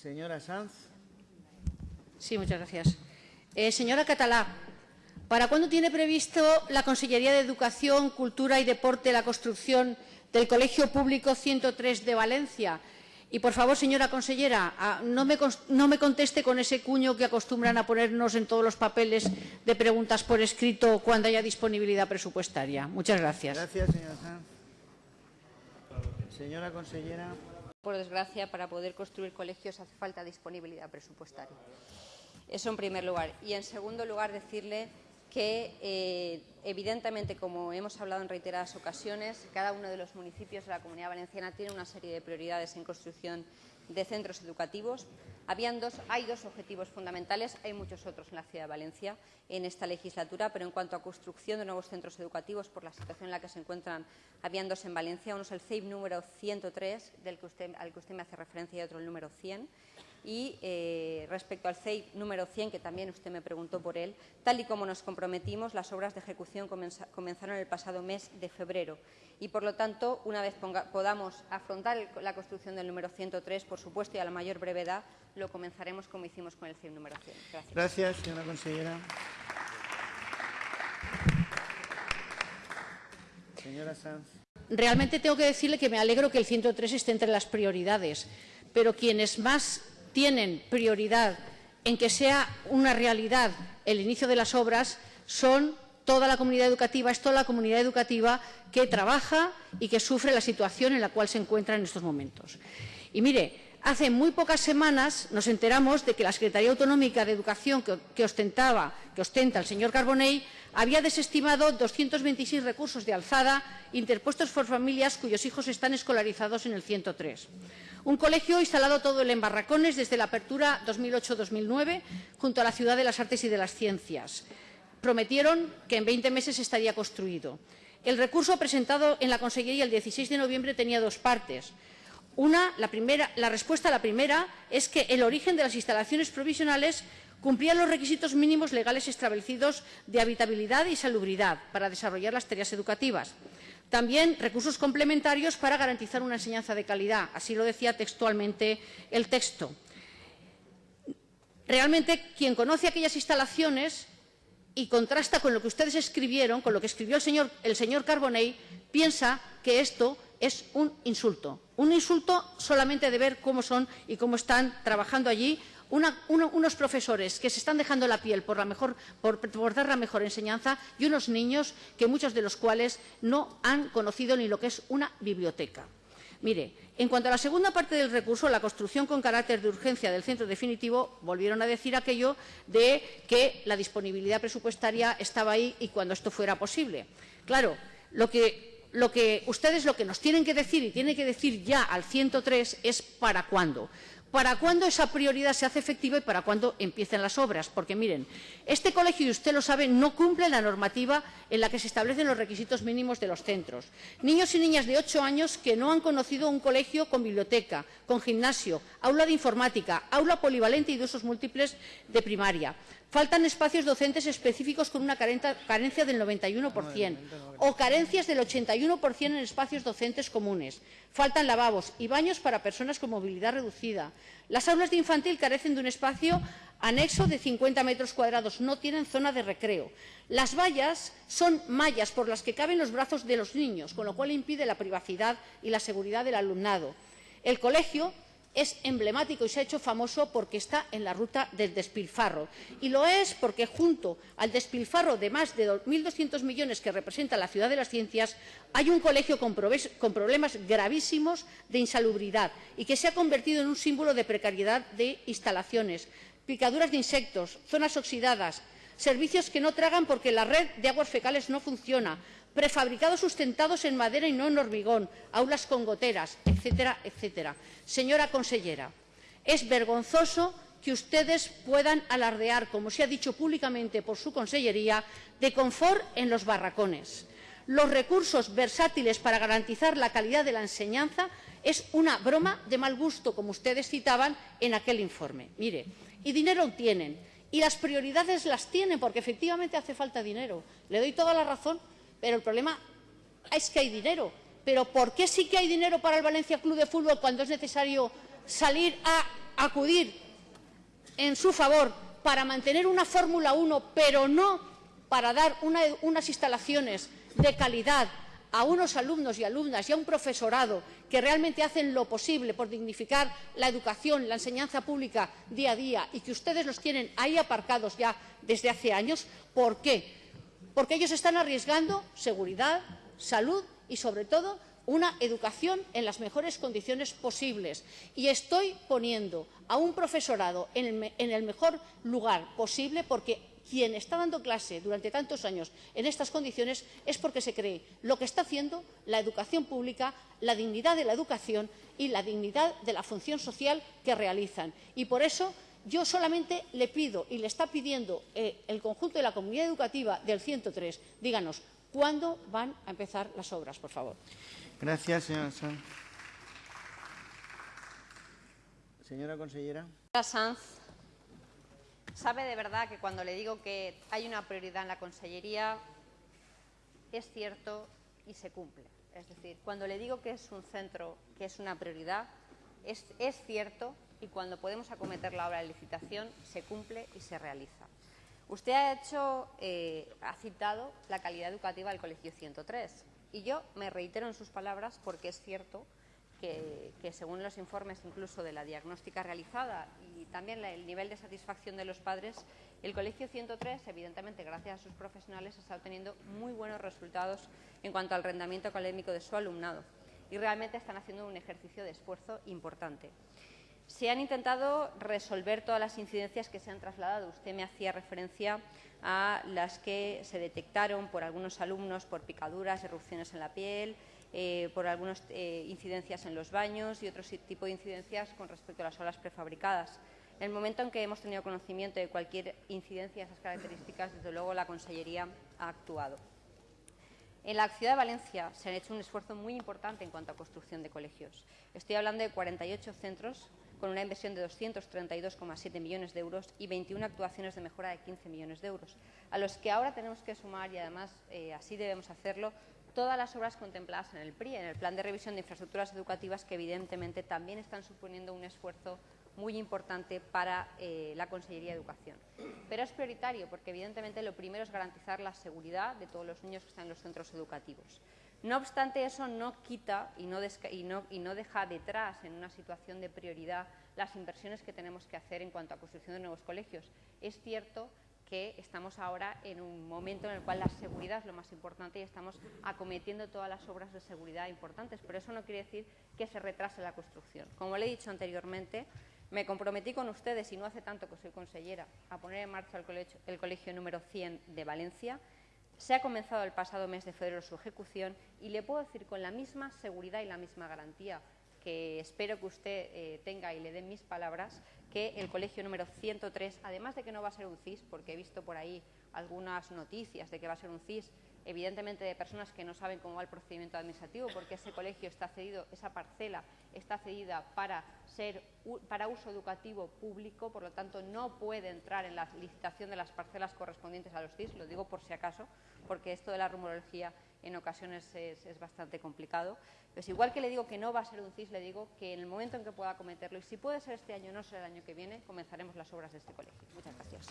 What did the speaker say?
Señora Sanz. Sí, muchas gracias. Eh, señora Catalá, ¿para cuándo tiene previsto la Consellería de Educación, Cultura y Deporte la construcción del Colegio Público 103 de Valencia? Y, por favor, señora consellera, ah, no me, no me, conteste con ese cuño que acostumbran a ponernos en todos los papeles de preguntas por escrito cuando haya disponibilidad presupuestaria. Muchas gracias. Gracias, señora Sanz. Señora consellera. Por desgracia, para poder construir colegios hace falta disponibilidad presupuestaria. Eso en primer lugar. Y, en segundo lugar, decirle que, eh, evidentemente, como hemos hablado en reiteradas ocasiones, cada uno de los municipios de la Comunidad Valenciana tiene una serie de prioridades en construcción de centros educativos. Habían dos, hay dos objetivos fundamentales, hay muchos otros en la ciudad de Valencia en esta legislatura, pero en cuanto a construcción de nuevos centros educativos, por la situación en la que se encuentran, habían dos en Valencia. Uno es el CEIP número 103, del que usted, al que usted me hace referencia, y otro el número 100 y eh, respecto al CEI número 100, que también usted me preguntó por él, tal y como nos comprometimos, las obras de ejecución comenzaron el pasado mes de febrero y, por lo tanto, una vez podamos afrontar la construcción del número 103, por supuesto, y a la mayor brevedad, lo comenzaremos como hicimos con el CEI número 100. Gracias. Gracias, señora consejera. Señora Sanz. Realmente tengo que decirle que me alegro que el 103 esté entre las prioridades, pero quienes más tienen prioridad en que sea una realidad el inicio de las obras son toda la comunidad educativa, es toda la comunidad educativa que trabaja y que sufre la situación en la cual se encuentra en estos momentos. Y mire, hace muy pocas semanas nos enteramos de que la Secretaría Autonómica de Educación que, ostentaba, que ostenta el señor Carbonell había desestimado 226 recursos de alzada interpuestos por familias cuyos hijos están escolarizados en el 103. Un colegio instalado todo en barracones desde la apertura 2008-2009 junto a la Ciudad de las Artes y de las Ciencias. Prometieron que en 20 meses estaría construido. El recurso presentado en la Consellería el 16 de noviembre tenía dos partes. Una, la, primera, la respuesta a la primera es que el origen de las instalaciones provisionales cumplía los requisitos mínimos legales establecidos de habitabilidad y salubridad para desarrollar las tareas educativas. También recursos complementarios para garantizar una enseñanza de calidad. Así lo decía textualmente el texto. Realmente, quien conoce aquellas instalaciones y contrasta con lo que ustedes escribieron, con lo que escribió el señor, el señor Carbonell, piensa que esto es un insulto. Un insulto solamente de ver cómo son y cómo están trabajando allí unos profesores que se están dejando la piel por, dar la mejor enseñanza y unos niños que muchos de los cuales no han conocido ni lo que es una biblioteca. Mire, en cuanto a la segunda parte del recurso, la construcción con carácter de urgencia del centro definitivo, volvieron a decir aquello de que la disponibilidad presupuestaria estaba ahí y cuando esto fuera posible. Claro, lo que, lo que ustedes lo que nos tienen que decir y tienen que decir ya al 103 es para cuándo para cuándo esa prioridad se hace efectiva y para cuándo empiecen las obras. Porque, miren, este colegio, y usted lo sabe, no cumple la normativa en la que se establecen los requisitos mínimos de los centros. Niños y niñas de ocho años que no han conocido un colegio con biblioteca, con gimnasio, aula de informática, aula polivalente y de usos múltiples de primaria. Faltan espacios docentes específicos con una carencia del 91% o carencias del 81% en espacios docentes comunes. Faltan lavabos y baños para personas con movilidad reducida. Las aulas de infantil carecen de un espacio anexo de 50 metros cuadrados, no tienen zona de recreo. Las vallas son mallas por las que caben los brazos de los niños, con lo cual impide la privacidad y la seguridad del alumnado. El colegio es emblemático y se ha hecho famoso porque está en la ruta del despilfarro. Y lo es porque junto al despilfarro de más de 1.200 millones que representa la Ciudad de las Ciencias, hay un colegio con, problemas gravísimos de insalubridad y que se ha convertido en un símbolo de precariedad de instalaciones, picaduras de insectos, zonas oxidadas, servicios que no tragan porque la red de aguas fecales no funciona, prefabricados sustentados en madera y no en hormigón, aulas con goteras, etcétera, etcétera. Señora consellera, es vergonzoso que ustedes puedan alardear, como se ha dicho públicamente por su consellería, de confort en los barracones. Los recursos versátiles para garantizar la calidad de la enseñanza es una broma de mal gusto, como ustedes citaban en aquel informe. Mire, y dinero tienen, y las prioridades las tienen, porque efectivamente hace falta dinero. Le doy toda la razón pero el problema es que hay dinero. Pero ¿por qué sí que hay dinero para el Valencia Club de Fútbol cuando es necesario salir a acudir en su favor para mantener una Fórmula 1, pero no para dar una, unas instalaciones de calidad a unos alumnos y alumnas y a un profesorado que realmente hacen lo posible por dignificar la educación, la enseñanza pública día a día y que ustedes los tienen ahí aparcados ya desde hace años, ¿por qué? Porque ellos están arriesgando seguridad, salud y, sobre todo, una educación en las mejores condiciones posibles. Y estoy poniendo a un profesorado en el, mejor lugar posible porque quien está dando clase durante tantos años en estas condiciones es porque se cree lo que está haciendo la educación pública, la dignidad de la educación y la dignidad de la función social que realizan. Y por eso yo solamente le pido y le está pidiendo eh, el conjunto de la comunidad educativa del 103, díganos, ¿cuándo van a empezar las obras, por favor? Gracias, señora Sanz. Señora consellera. Sanz sabe de verdad que cuando le digo que hay una prioridad en la Consellería, es cierto y se cumple. Es decir, cuando le digo que es un centro, que es una prioridad, es, es cierto y cuando podemos acometer la obra de licitación, se cumple y se realiza. Usted ha, hecho, eh, citado la calidad educativa del Colegio 103 y yo me reitero en sus palabras porque es cierto que, según los informes incluso de la diagnóstica realizada y también el nivel de satisfacción de los padres, el Colegio 103, evidentemente gracias a sus profesionales, está obteniendo muy buenos resultados en cuanto al rendimiento académico de su alumnado y realmente están haciendo un ejercicio de esfuerzo importante. Se han intentado resolver todas las incidencias que se han trasladado. Usted me hacía referencia a las que se detectaron por algunos alumnos por picaduras, erupciones en la piel, eh, por algunas eh, incidencias en los baños y otro tipo de incidencias con respecto a las aulas prefabricadas. En el momento en que hemos tenido conocimiento de cualquier incidencia de esas características, desde luego la Consellería ha actuado. En la ciudad de Valencia se ha hecho un esfuerzo muy importante en cuanto a construcción de colegios. Estoy hablando de 48 centros con una inversión de 232,7 millones de euros y 21 actuaciones de mejora de 15 millones de euros, a los que ahora tenemos que sumar, y además eh, así debemos hacerlo, todas las obras contempladas en el PRI, en el Plan de Revisión de Infraestructuras Educativas, que evidentemente también están suponiendo un esfuerzo muy importante para eh, la Consellería de Educación. Pero es prioritario porque evidentemente lo primero es garantizar la seguridad de todos los niños que están en los centros educativos. No obstante, eso no quita y no, deja detrás, en una situación de prioridad, las inversiones que tenemos que hacer en cuanto a construcción de nuevos colegios. Es cierto que estamos ahora en un momento en el cual la seguridad es lo más importante y estamos acometiendo todas las obras de seguridad importantes, pero eso no quiere decir que se retrase la construcción. Como le he dicho anteriormente, me comprometí con ustedes, y no hace tanto que soy consellera, a poner en marcha el colegio, el colegio número 100 de Valencia, se ha comenzado el pasado mes de febrero su ejecución y le puedo decir con la misma seguridad y la misma garantía que espero que usted eh, tenga y le den mis palabras, que el colegio número 103, además de que no va a ser un CIS, porque he visto por ahí algunas noticias de que va a ser un CIS, evidentemente de personas que no saben cómo va el procedimiento administrativo, porque ese colegio está cedido, esa parcela está cedida para, ser, para uso educativo público, por lo tanto no puede entrar en la licitación de las parcelas correspondientes a los CIS, lo digo por si acaso, porque esto de la rumorología en ocasiones es, es, bastante complicado. Pues igual que le digo que no va a ser un CIS, le digo que en el momento en que pueda cometerlo, y si puede ser este año no será el año que viene, comenzaremos las obras de este colegio. Muchas gracias.